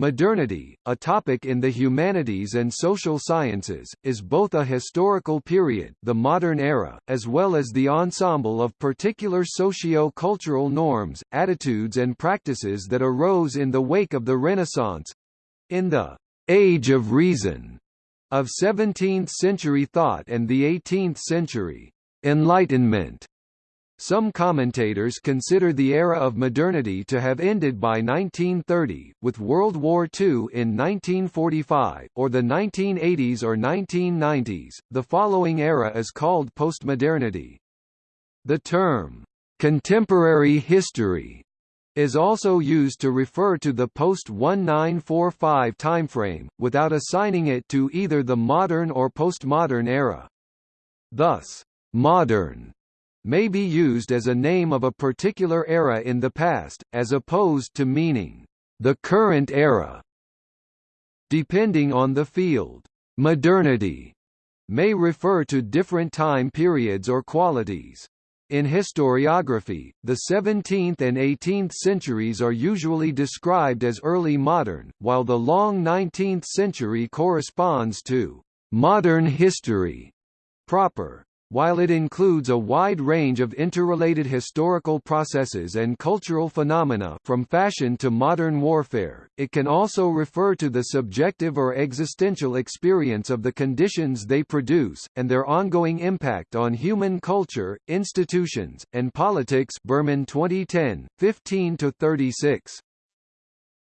Modernity, a topic in the humanities and social sciences, is both a historical period the modern era, as well as the ensemble of particular socio-cultural norms, attitudes and practices that arose in the wake of the Renaissance—in the «Age of Reason» of 17th-century thought and the 18th century «Enlightenment» Some commentators consider the era of modernity to have ended by 1930, with World War II in 1945, or the 1980s or 1990s. The following era is called postmodernity. The term, contemporary history, is also used to refer to the post-1945 timeframe, without assigning it to either the modern or postmodern era. Thus, modern may be used as a name of a particular era in the past, as opposed to meaning, the current era. Depending on the field, modernity may refer to different time periods or qualities. In historiography, the 17th and 18th centuries are usually described as early modern, while the long 19th century corresponds to modern history proper. While it includes a wide range of interrelated historical processes and cultural phenomena from fashion to modern warfare, it can also refer to the subjective or existential experience of the conditions they produce, and their ongoing impact on human culture, institutions, and politics Berman 2010, 15–36.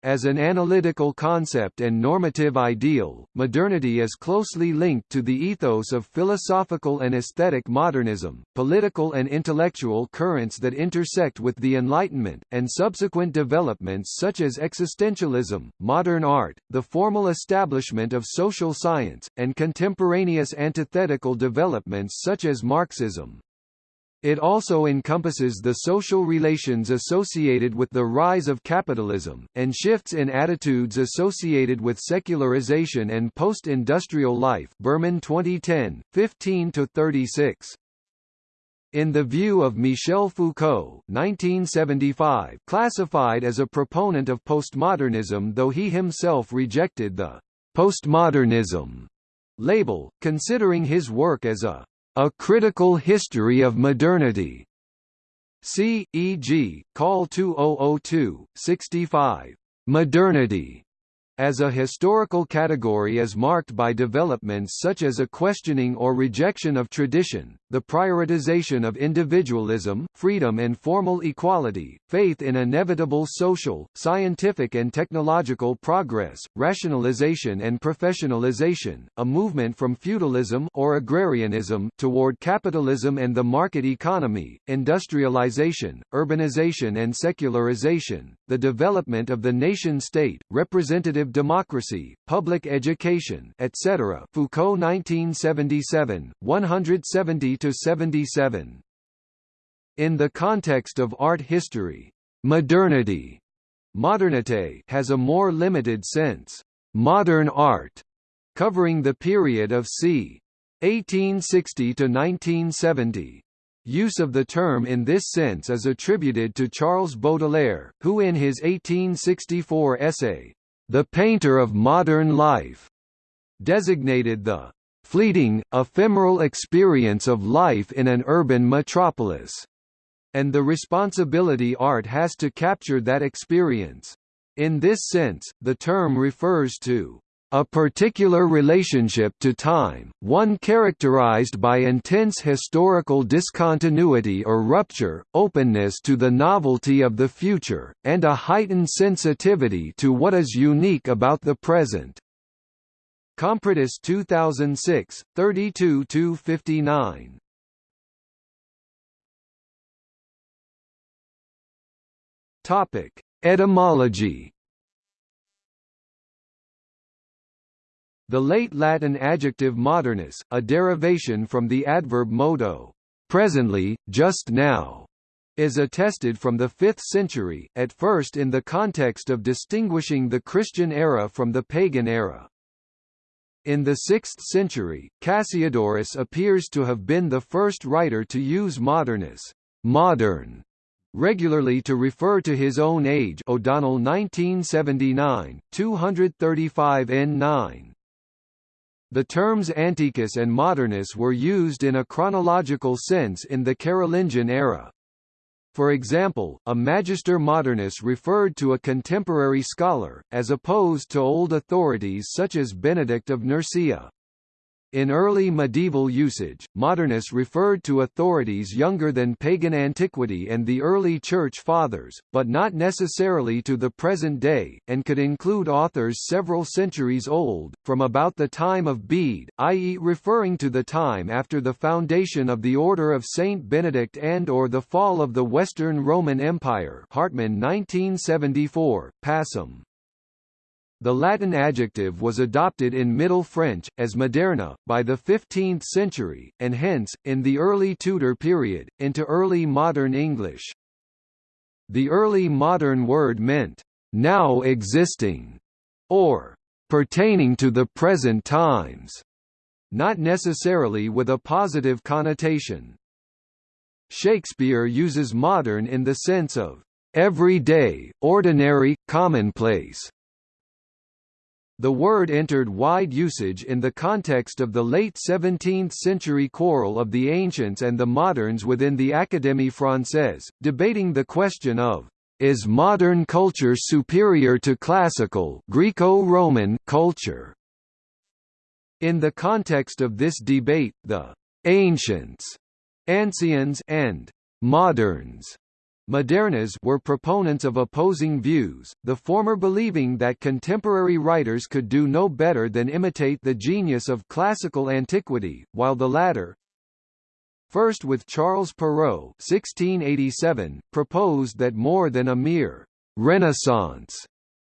As an analytical concept and normative ideal, modernity is closely linked to the ethos of philosophical and aesthetic modernism, political and intellectual currents that intersect with the Enlightenment, and subsequent developments such as existentialism, modern art, the formal establishment of social science, and contemporaneous antithetical developments such as Marxism. It also encompasses the social relations associated with the rise of capitalism, and shifts in attitudes associated with secularization and post-industrial life Berman 2010, 15–36. In the view of Michel Foucault 1975, classified as a proponent of postmodernism though he himself rejected the «postmodernism» label, considering his work as a a Critical History of Modernity. See, e.g., Call 2002, 65. Modernity as a historical category is marked by developments such as a questioning or rejection of tradition, the prioritization of individualism, freedom and formal equality, faith in inevitable social, scientific and technological progress, rationalization and professionalization, a movement from feudalism or agrarianism toward capitalism and the market economy, industrialization, urbanization and secularization, the development of the nation-state, representative representative democracy, public education, etc. Foucault 1977, 170 to 77. In the context of art history, modernity modernité has a more limited sense. Modern art, covering the period of c. 1860 to 1970. Use of the term in this sense is attributed to Charles Baudelaire, who in his 1864 essay, the painter of modern life, designated the fleeting, ephemeral experience of life in an urban metropolis, and the responsibility art has to capture that experience. In this sense, the term refers to a particular relationship to time, one characterized by intense historical discontinuity or rupture, openness to the novelty of the future, and a heightened sensitivity to what is unique about the present. Kompridis 2006, 32–59 Etymology The late Latin adjective modernus, a derivation from the adverb modo, presently, just now, is attested from the 5th century, at first in the context of distinguishing the Christian era from the pagan era. In the 6th century, Cassiodorus appears to have been the first writer to use modernus modern", regularly to refer to his own age O'Donnell 1979, 235 N9. The terms Antiquus and Modernus were used in a chronological sense in the Carolingian era. For example, a magister modernus referred to a contemporary scholar, as opposed to old authorities such as Benedict of Nursia. In early medieval usage, modernists referred to authorities younger than pagan antiquity and the early Church Fathers, but not necessarily to the present day, and could include authors several centuries old, from about the time of Bede, i.e. referring to the time after the foundation of the Order of Saint Benedict and or the fall of the Western Roman Empire Hartmann 1974, passim. The Latin adjective was adopted in Middle French, as moderna, by the 15th century, and hence, in the early Tudor period, into early modern English. The early modern word meant, now existing, or pertaining to the present times, not necessarily with a positive connotation. Shakespeare uses modern in the sense of everyday, ordinary, commonplace, the word entered wide usage in the context of the late 17th-century quarrel of the ancients and the moderns within the Académie Française, debating the question of is modern culture superior to classical Greco-Roman culture? In the context of this debate, the ancients, anciens and moderns Modernas were proponents of opposing views, the former believing that contemporary writers could do no better than imitate the genius of classical antiquity, while the latter, first with Charles Perrault 1687, proposed that more than a mere «renaissance»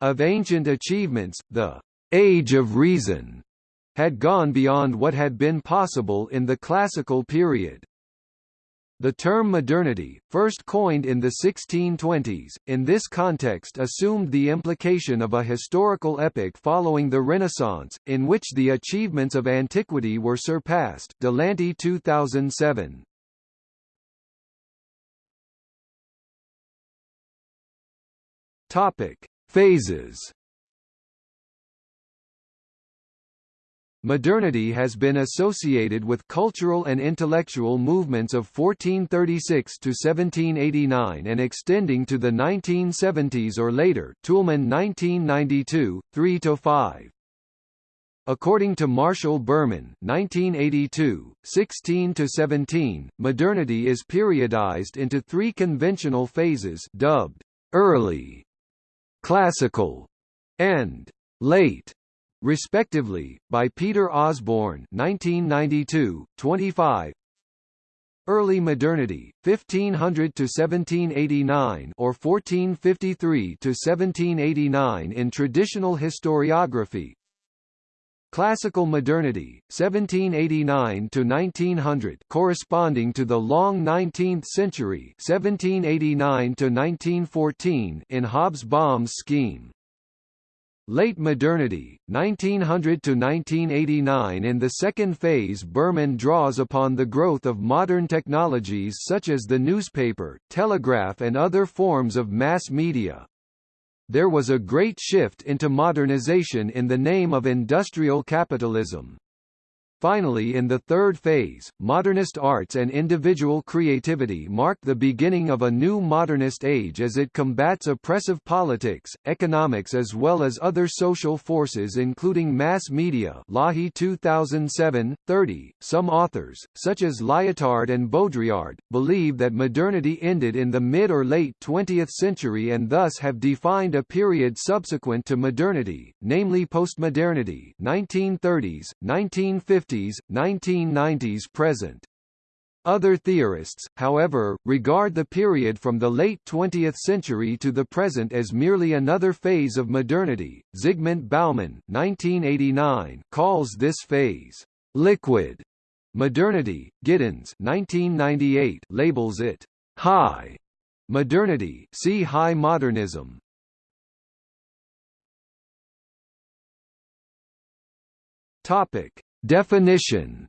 of ancient achievements, the «age of reason» had gone beyond what had been possible in the classical period. The term modernity, first coined in the 1620s, in this context assumed the implication of a historical epoch following the Renaissance, in which the achievements of antiquity were surpassed Delanty 2007. Topic. Phases Modernity has been associated with cultural and intellectual movements of 1436 to 1789 and extending to the 1970s or later Toulmin 1992, 3 to 5. According to Marshall Berman 1982, 16–17, modernity is periodized into three conventional phases dubbed «early», «classical» and «late» respectively, by Peter Osborne 1992, 25 Early Modernity, 1500 to 1789 or 1453 to 1789 in traditional historiography. Classical Modernity, 1789 to 1900, corresponding to the long 19th century, 1789 to 1914 in Hobsbawm's scheme. Late Modernity, 1900 to 1989 In the second phase Berman draws upon the growth of modern technologies such as the newspaper, telegraph and other forms of mass media. There was a great shift into modernization in the name of industrial capitalism. Finally in the third phase, modernist arts and individual creativity mark the beginning of a new modernist age as it combats oppressive politics, economics as well as other social forces including mass media Laughey 2007, 30. Some authors, such as Lyotard and Baudrillard, believe that modernity ended in the mid or late 20th century and thus have defined a period subsequent to modernity, namely postmodernity 1930s, 1950s 1950s, 1990s present. Other theorists, however, regard the period from the late 20th century to the present as merely another phase of modernity. Zygmunt Bauman, 1989, calls this phase liquid modernity. Giddens, 1998, labels it high modernity. See high modernism. Topic: – Definition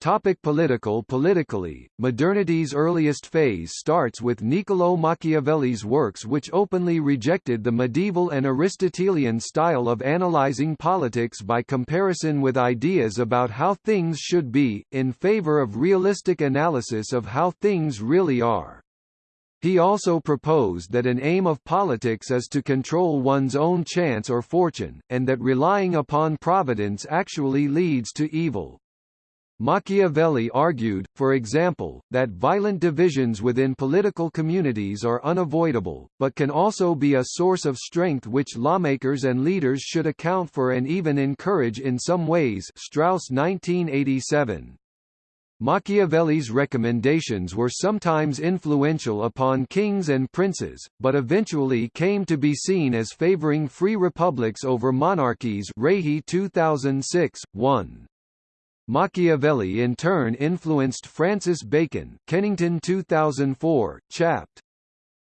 Topic political Politically, modernity's earliest phase starts with Niccolò Machiavelli's works which openly rejected the medieval and Aristotelian style of analyzing politics by comparison with ideas about how things should be, in favor of realistic analysis of how things really are. He also proposed that an aim of politics is to control one's own chance or fortune, and that relying upon providence actually leads to evil. Machiavelli argued, for example, that violent divisions within political communities are unavoidable, but can also be a source of strength which lawmakers and leaders should account for and even encourage in some ways Strauss 1987. Machiavelli's recommendations were sometimes influential upon kings and princes, but eventually came to be seen as favoring free republics over monarchies Rahe 2006, 1. Machiavelli in turn influenced Francis Bacon Kennington 2004, Chapt.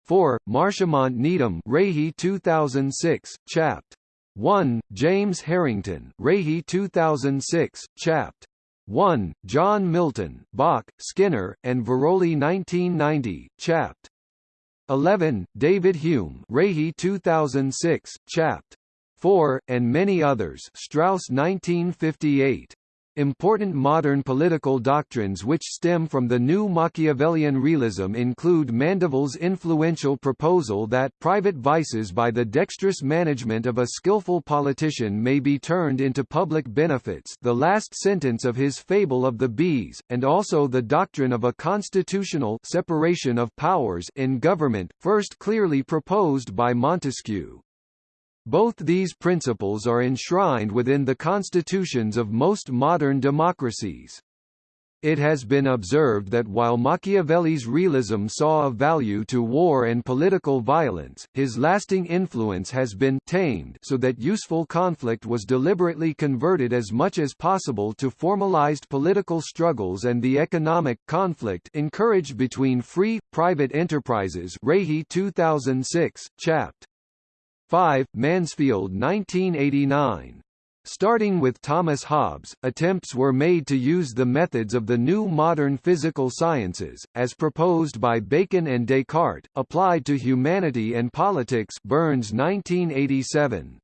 4, Marchamont Nedham Rahe 2006, Chapt. 1, James Harrington Rahe 2006, Chapt. 1, John Milton, Bock, Skinner, and Viroli 1990, Chapt. 11, David Hume Rahe 2006, Chapt. 4, and many others Strauss 1958. Important modern political doctrines which stem from the new Machiavellian realism include Mandeville's influential proposal that private vices by the dexterous management of a skillful politician may be turned into public benefits the last sentence of his Fable of the Bees, and also the doctrine of a constitutional separation of powers in government, first clearly proposed by Montesquieu. Both these principles are enshrined within the constitutions of most modern democracies. It has been observed that while Machiavelli's realism saw a value to war and political violence, his lasting influence has been tamed so that useful conflict was deliberately converted as much as possible to formalized political struggles and the economic conflict encouraged between free, private enterprises Rahe 2006, Chapt. 5. Mansfield 1989. Starting with Thomas Hobbes, attempts were made to use the methods of the new modern physical sciences, as proposed by Bacon and Descartes, applied to humanity and politics Burns 1987.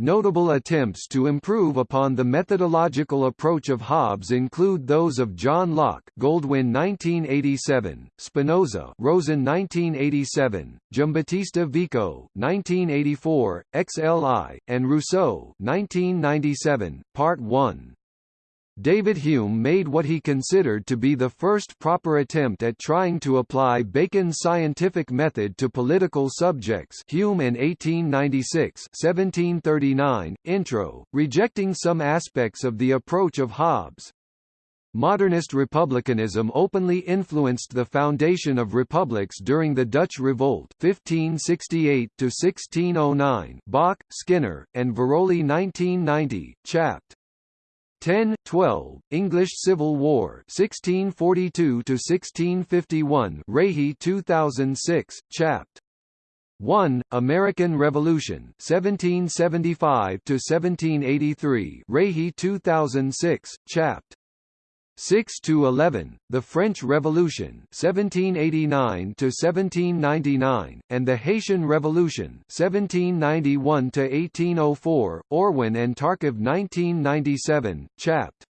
Notable attempts to improve upon the methodological approach of Hobbes include those of John Locke Goldwin 1987, Spinoza Rosen 1987, Giambattista Vico 1984, XLI, and Rousseau 1997, Part 1. David Hume made what he considered to be the first proper attempt at trying to apply Bacon's scientific method to political subjects Hume in 1896 1739, intro, rejecting some aspects of the approach of Hobbes. Modernist republicanism openly influenced the foundation of republics during the Dutch Revolt 1568 1609 Bock, Skinner, and Viroli 1990, Chapt. 10, 12, English Civil War 1642–1651 Rahe 2006, Chapt. 1, American Revolution 1775–1783 Rahe 2006, Chapt. 6 to 11, the French Revolution 1789 to 1799 and the Haitian Revolution 1791 to 1804 Orwin and Tarcov 1997 Chapt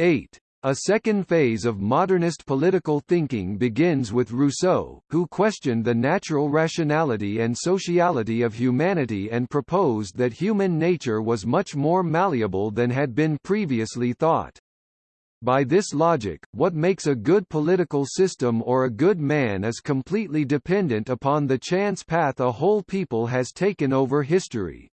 8 a second phase of modernist political thinking begins with Rousseau, who questioned the natural rationality and sociality of humanity and proposed that human nature was much more malleable than had been previously thought. By this logic, what makes a good political system or a good man is completely dependent upon the chance path a whole people has taken over history.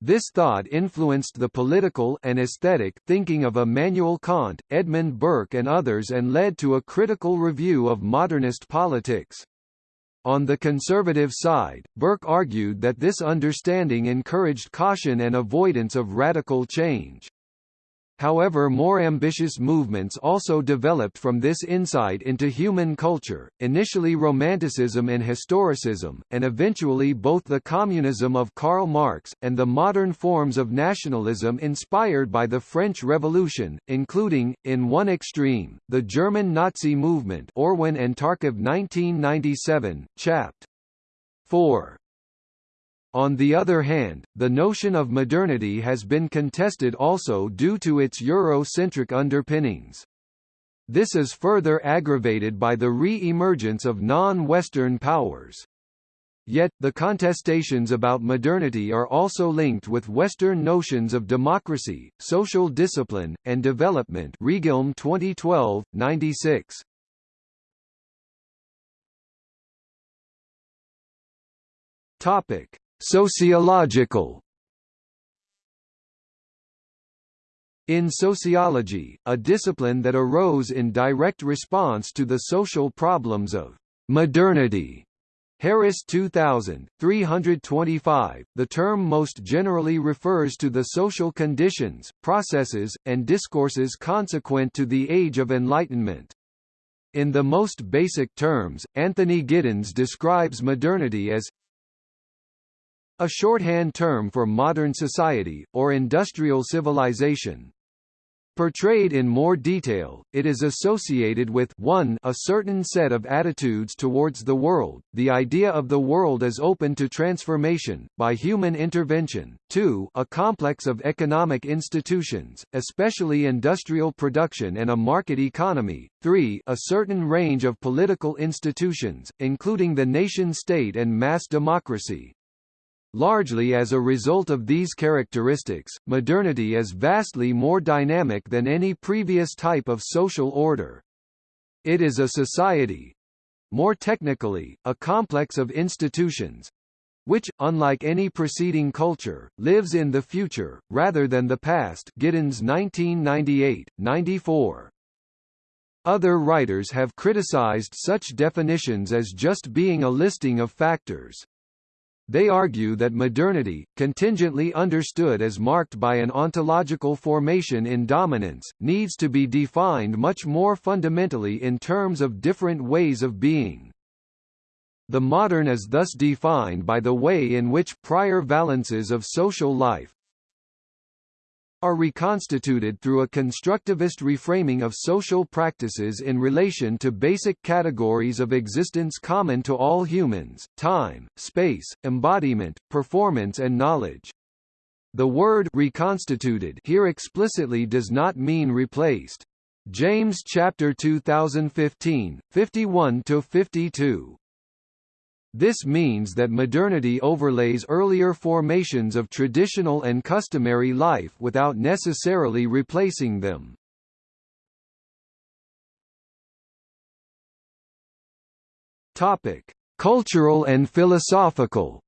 This thought influenced the political and aesthetic thinking of Immanuel Kant, Edmund Burke and others and led to a critical review of modernist politics. On the conservative side, Burke argued that this understanding encouraged caution and avoidance of radical change. However more ambitious movements also developed from this insight into human culture, initially Romanticism and Historicism, and eventually both the communism of Karl Marx, and the modern forms of nationalism inspired by the French Revolution, including, in one extreme, the German Nazi movement Orwin and Tarcov 1997, Chapt. 4. On the other hand, the notion of modernity has been contested also due to its Eurocentric underpinnings. This is further aggravated by the re-emergence of non-Western powers. Yet, the contestations about modernity are also linked with Western notions of democracy, social discipline, and development Regilme 2012, 96. Topic. Sociological. In sociology, a discipline that arose in direct response to the social problems of modernity, Harris 2000, 325, the term most generally refers to the social conditions, processes, and discourses consequent to the Age of Enlightenment. In the most basic terms, Anthony Giddens describes modernity as a shorthand term for modern society, or industrial civilization. Portrayed in more detail, it is associated with 1 a certain set of attitudes towards the world, the idea of the world as open to transformation, by human intervention, 2 a complex of economic institutions, especially industrial production and a market economy, 3 a certain range of political institutions, including the nation-state and mass democracy, Largely as a result of these characteristics, modernity is vastly more dynamic than any previous type of social order. It is a society more technically, a complex of institutions which, unlike any preceding culture, lives in the future, rather than the past Giddens 1998, 94. Other writers have criticized such definitions as just being a listing of factors. They argue that modernity, contingently understood as marked by an ontological formation in dominance, needs to be defined much more fundamentally in terms of different ways of being. The modern is thus defined by the way in which prior valences of social life, are reconstituted through a constructivist reframing of social practices in relation to basic categories of existence common to all humans, time, space, embodiment, performance and knowledge. The word reconstituted here explicitly does not mean replaced. James chapter 2015, 51 to 52. This means that modernity overlays earlier formations of traditional and customary life without necessarily replacing them. Topic: Cultural and philosophical.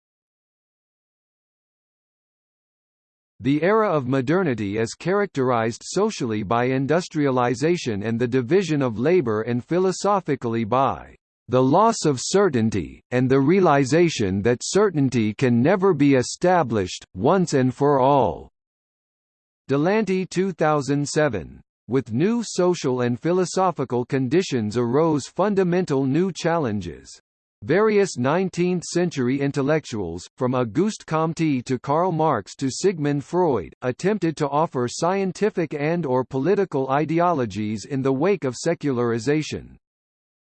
The era of modernity is characterized socially by industrialization and the division of labor and philosophically by the loss of certainty, and the realization that certainty can never be established, once and for all." Delanty 2007. With new social and philosophical conditions arose fundamental new challenges. Various 19th-century intellectuals, from Auguste Comte to Karl Marx to Sigmund Freud, attempted to offer scientific and or political ideologies in the wake of secularization.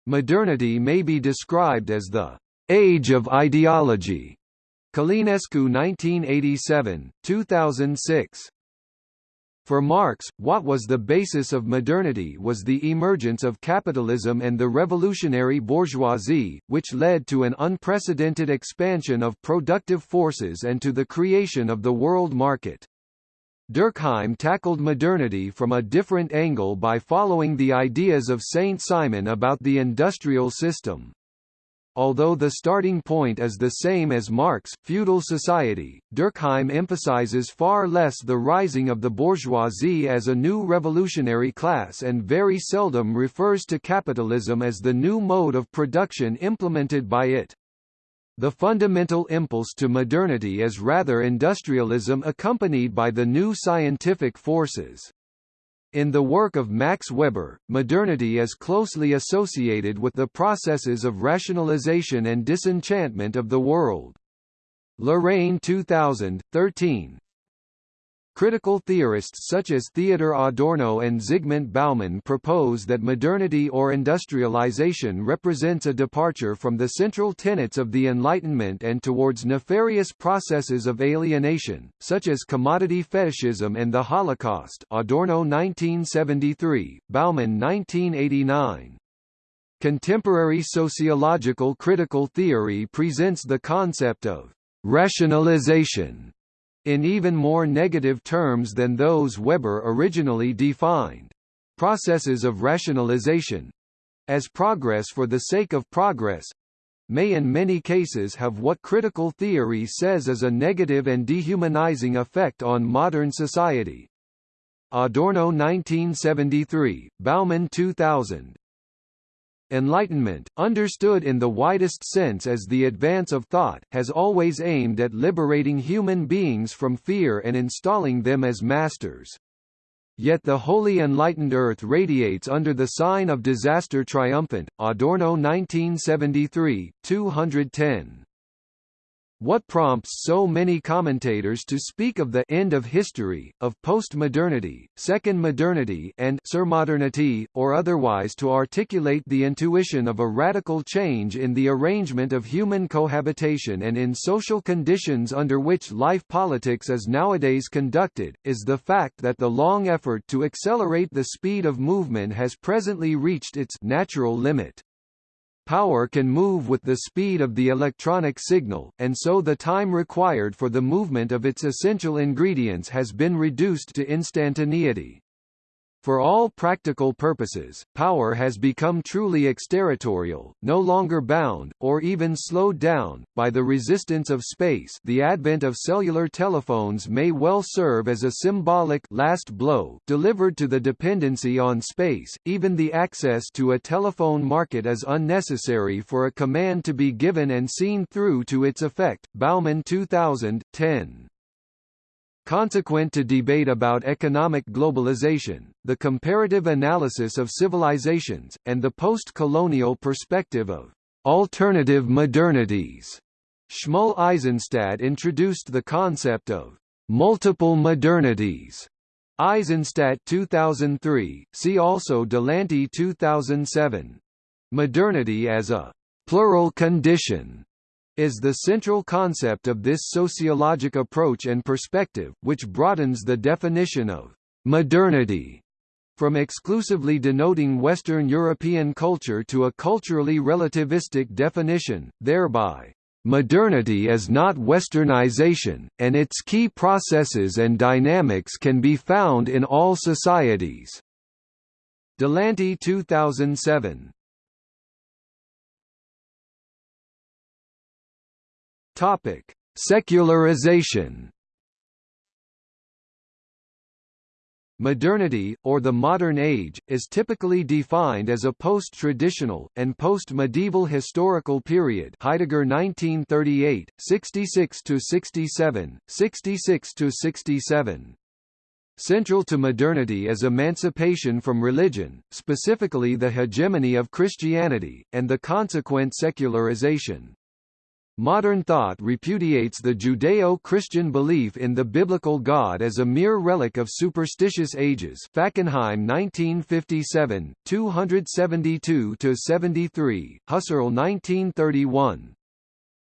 Modernity may be described as the age of ideology. Călinescu 1987, 2006. For Marx, what was the basis of modernity was the emergence of capitalism and the revolutionary bourgeoisie, which led to an unprecedented expansion of productive forces and to the creation of the world market. Durkheim tackled modernity from a different angle by following the ideas of Saint Simon about the industrial system. Although the starting point is the same as Marx, feudal society, Durkheim emphasizes far less the rising of the bourgeoisie as a new revolutionary class and very seldom refers to capitalism as the new mode of production implemented by it. The fundamental impulse to modernity is rather industrialism accompanied by the new scientific forces. In the work of Max Weber, modernity is closely associated with the processes of rationalization and disenchantment of the world. Larrain 2000, 13, Critical theorists such as Theodor Adorno and Zygmunt Bauman propose that modernity or industrialization represents a departure from the central tenets of the Enlightenment and towards nefarious processes of alienation, such as commodity fetishism and the Holocaust Adorno 1973, Bauman 1989. Contemporary sociological critical theory presents the concept of rationalization in even more negative terms than those Weber originally defined. Processes of rationalization as progress for the sake of progress may in many cases have what critical theory says is a negative and dehumanizing effect on modern society. Adorno 1973, Bauman 2000, Enlightenment, understood in the widest sense as the advance of thought, has always aimed at liberating human beings from fear and installing them as masters. Yet the wholly enlightened earth radiates under the sign of disaster triumphant. Adorno 1973, 210. What prompts so many commentators to speak of the end of history, of postmodernity, second modernity and surmodernity, or otherwise to articulate the intuition of a radical change in the arrangement of human cohabitation and in social conditions under which life politics is nowadays conducted, is the fact that the long effort to accelerate the speed of movement has presently reached its natural limit. Power can move with the speed of the electronic signal, and so the time required for the movement of its essential ingredients has been reduced to instantaneity. For all practical purposes, power has become truly exterritorial, no longer bound, or even slowed down, by the resistance of space the advent of cellular telephones may well serve as a symbolic last blow delivered to the dependency on space, even the access to a telephone market is unnecessary for a command to be given and seen through to its effect. Bauman 2000, 10. Consequent to debate about economic globalization, the comparative analysis of civilizations, and the post-colonial perspective of alternative modernities, Shmuel Eisenstadt introduced the concept of multiple modernities. Eisenstadt 2003, see also Delanty 2007. Modernity as a plural condition is the central concept of this sociologic approach and perspective, which broadens the definition of modernity from exclusively denoting Western European culture to a culturally relativistic definition, thereby Modernity is not westernization, and its key processes and dynamics can be found in all societies. Delanty 2007 Topic: Secularization. Modernity, or the modern age, is typically defined as a post-traditional, and post-medieval historical period Heidegger 1938, 66–67, 66–67. Central to modernity is emancipation from religion, specifically the hegemony of Christianity, and the consequent secularization. Modern thought repudiates the Judeo-Christian belief in the biblical God as a mere relic of superstitious ages Fackenheim 1957, 272–73, Husserl 1931.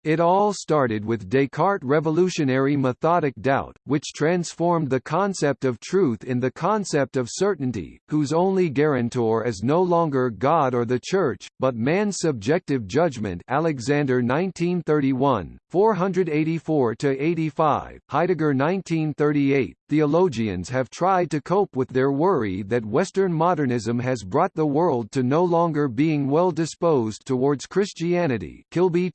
It all started with Descartes' revolutionary methodic doubt, which transformed the concept of truth in the concept of certainty, whose only guarantor is no longer God or the Church, but man's subjective judgment Alexander 1931, 484–85, Heidegger 1938. Theologians have tried to cope with their worry that Western modernism has brought the world to no longer being well disposed towards Christianity Kilby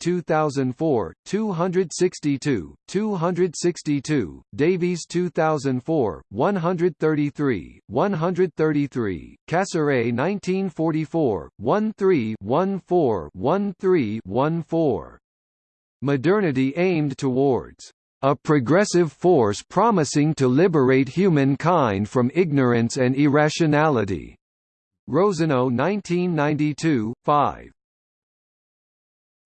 2004, 262, 262, Davies 2004, 133, 133, Cassirer 1944, 13 14 13 14. Modernity aimed towards a progressive force promising to liberate humankind from ignorance and irrationality. Rosenau 1992, 5.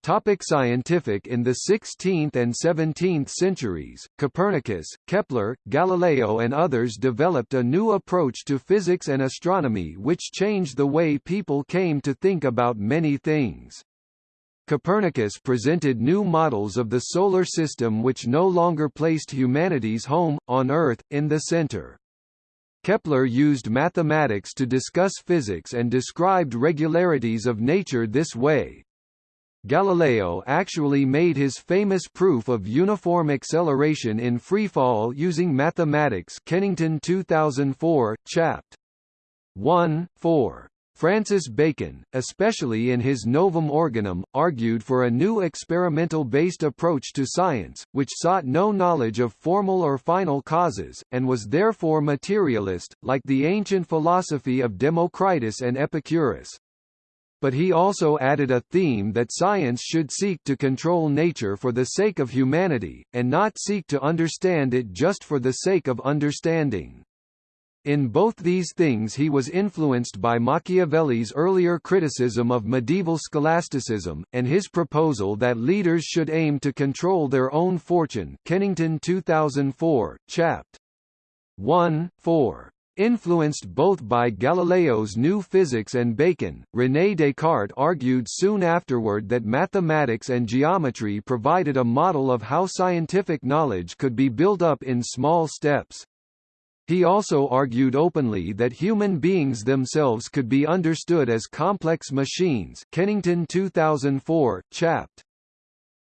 Topic scientific In the 16th and 17th centuries, Copernicus, Kepler, Galileo and others developed a new approach to physics and astronomy which changed the way people came to think about many things. Copernicus presented new models of the solar system which no longer placed humanity's home, on Earth, in the center. Kepler used mathematics to discuss physics and described regularities of nature this way, Galileo actually made his famous proof of uniform acceleration in freefall using mathematics Kennington 2004, Chapt. 1, 4. Francis Bacon, especially in his Novum Organum, argued for a new experimental-based approach to science, which sought no knowledge of formal or final causes, and was therefore materialist, like the ancient philosophy of Democritus and Epicurus but he also added a theme that science should seek to control nature for the sake of humanity, and not seek to understand it just for the sake of understanding. In both these things he was influenced by Machiavelli's earlier criticism of medieval scholasticism, and his proposal that leaders should aim to control their own fortune Kennington 2004, Chapt. 1, 4. Influenced both by Galileo's new physics and Bacon, René Descartes argued soon afterward that mathematics and geometry provided a model of how scientific knowledge could be built up in small steps. He also argued openly that human beings themselves could be understood as complex machines Kennington 2004, Chapt.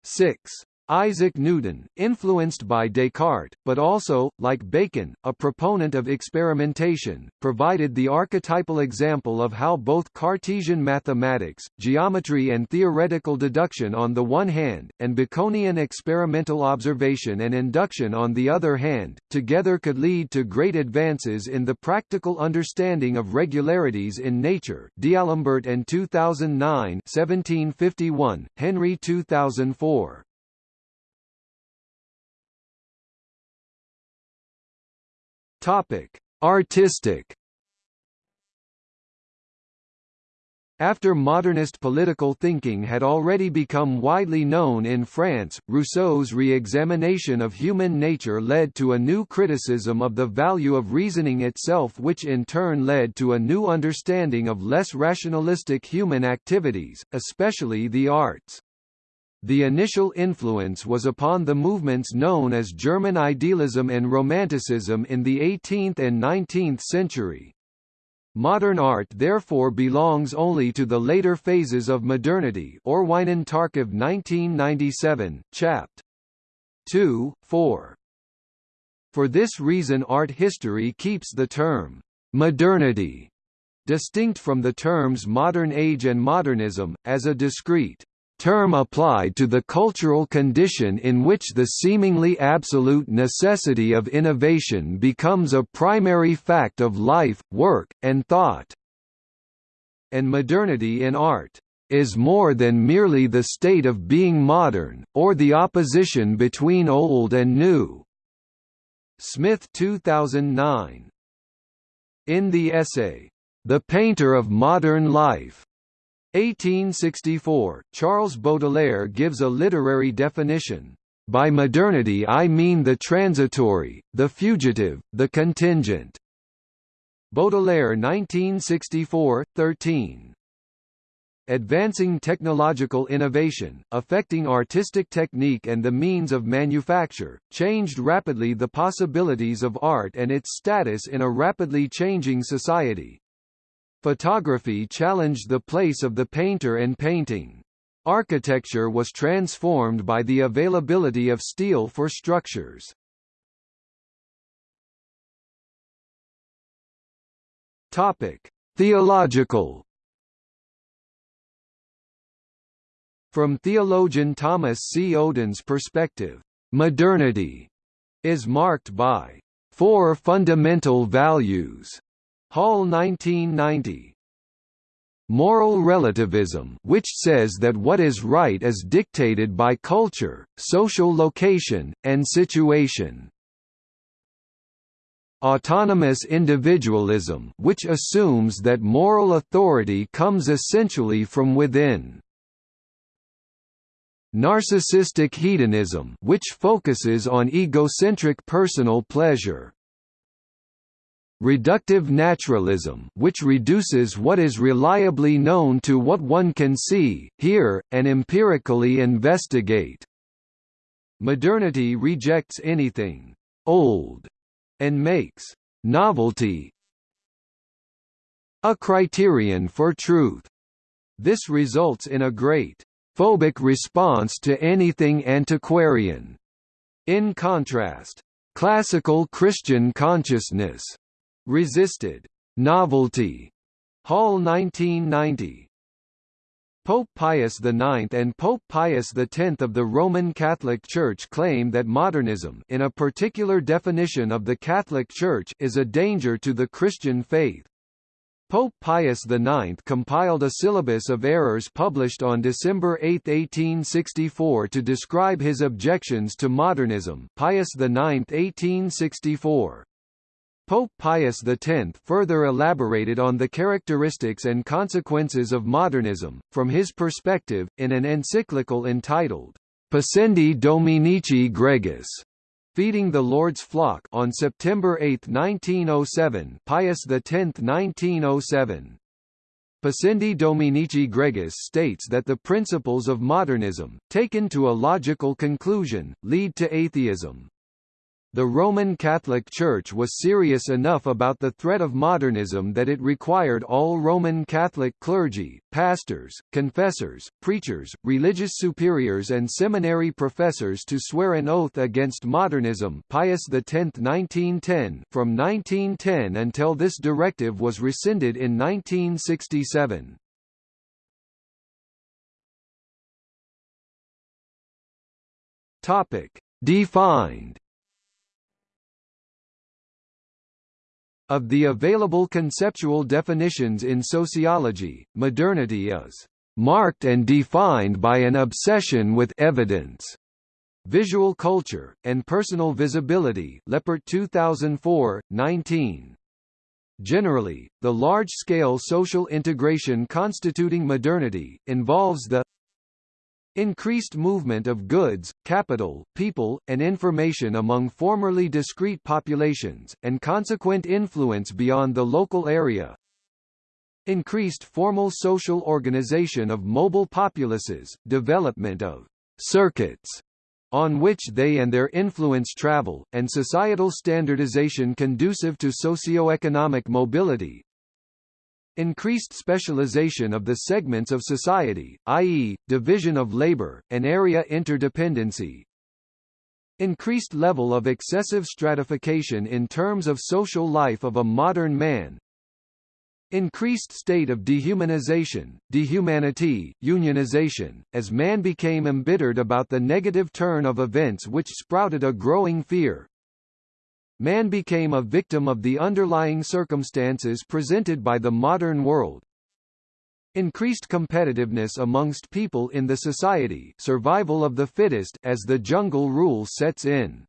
6. Isaac Newton, influenced by Descartes, but also, like Bacon, a proponent of experimentation, provided the archetypal example of how both Cartesian mathematics, geometry and theoretical deduction on the one hand, and Baconian experimental observation and induction on the other hand, together could lead to great advances in the practical understanding of regularities in nature D'Alembert and 2009 1751, Henry 2004. Topic: Artistic After modernist political thinking had already become widely known in France, Rousseau's re-examination of human nature led to a new criticism of the value of reasoning itself which in turn led to a new understanding of less rationalistic human activities, especially the arts. The initial influence was upon the movements known as German idealism and Romanticism in the 18th and 19th century. Modern art therefore belongs only to the later phases of modernity Orwin and Tarcov 1997, Chapt. 2, 4. For this reason art history keeps the term, modernity, distinct from the terms modern age and modernism, as a discrete term applied to the cultural condition in which the seemingly absolute necessity of innovation becomes a primary fact of life, work, and thought. And modernity in art is more than merely the state of being modern, or the opposition between old and new." Smith 2009. In the essay, The Painter of Modern Life, 1864, Charles Baudelaire gives a literary definition. By modernity I mean the transitory, the fugitive, the contingent. Baudelaire 1964, 13. Advancing technological innovation, affecting artistic technique and the means of manufacture, changed rapidly the possibilities of art and its status in a rapidly changing society. Photography challenged the place of the painter and painting. Architecture was transformed by the availability of steel for structures. Topic: Theological From theologian Thomas C. Oden's perspective, modernity is marked by four fundamental values Hall 1990 moral relativism which says that what is right is dictated by culture, social location, and situation. Autonomous individualism which assumes that moral authority comes essentially from within. Narcissistic hedonism which focuses on egocentric personal pleasure. Reductive naturalism which reduces what is reliably known to what one can see, hear, and empirically investigate. Modernity rejects anything «old» and makes «novelty» a criterion for truth. This results in a great «phobic response to anything antiquarian». In contrast, classical Christian consciousness resisted novelty. Hall 1990. Pope Pius IX and Pope Pius X of the Roman Catholic Church claim that modernism in a particular definition of the Catholic Church is a danger to the Christian faith. Pope Pius IX compiled a syllabus of errors published on December 8, 1864 to describe his objections to modernism Pius IX 1864. Pope Pius X further elaborated on the characteristics and consequences of modernism, from his perspective, in an encyclical entitled, Pascendi Dominici Gregis, Feeding the Lord's Flock on September 8, 1907 Pius X 1907. Pascendi Dominici Gregis states that the principles of modernism, taken to a logical conclusion, lead to atheism. The Roman Catholic Church was serious enough about the threat of modernism that it required all Roman Catholic clergy, pastors, confessors, preachers, religious superiors and seminary professors to swear an oath against modernism Pius X 1910 from 1910 until this directive was rescinded in 1967. Topic. Defined Of the available conceptual definitions in sociology, modernity is marked and defined by an obsession with evidence, visual culture, and personal visibility Leppert 2004, 19. Generally, the large-scale social integration constituting modernity, involves the Increased movement of goods, capital, people, and information among formerly discrete populations, and consequent influence beyond the local area. Increased formal social organization of mobile populaces, development of circuits on which they and their influence travel, and societal standardization conducive to socio-economic mobility, Increased specialization of the segments of society, i.e., division of labor, and area interdependency. Increased level of excessive stratification in terms of social life of a modern man. Increased state of dehumanization, dehumanity, unionization, as man became embittered about the negative turn of events which sprouted a growing fear, Man became a victim of the underlying circumstances presented by the modern world. Increased competitiveness amongst people in the society survival of the fittest as the jungle rule sets in.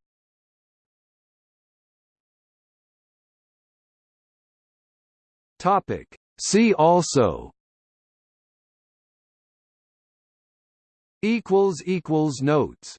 Topic. See also Notes